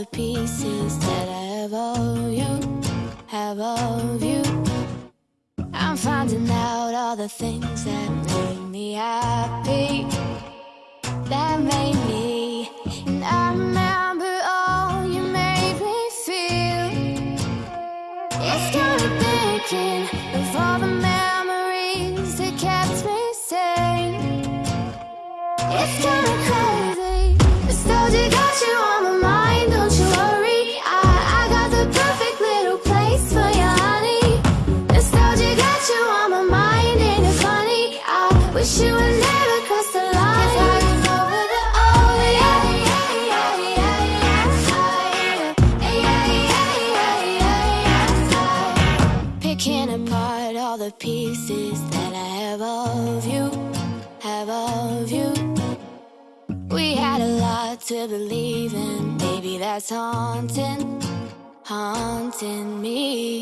the pieces that I have of you, have of you. I'm finding out all the things that make me happy, that made me. And I remember all you made me feel. It's got thinking of all the memories that kept me sane. It's got me the pieces that I have of you, have of you. We had a lot to believe in, baby, that's haunting, haunting me.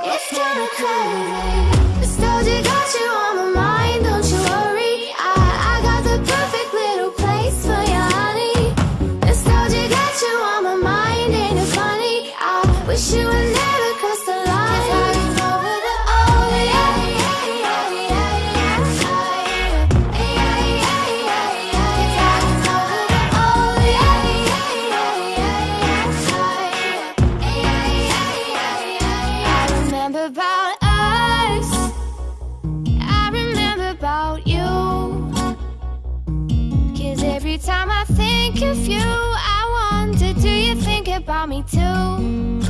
It's kinda crazy. Think of you, I wonder, do you think about me too?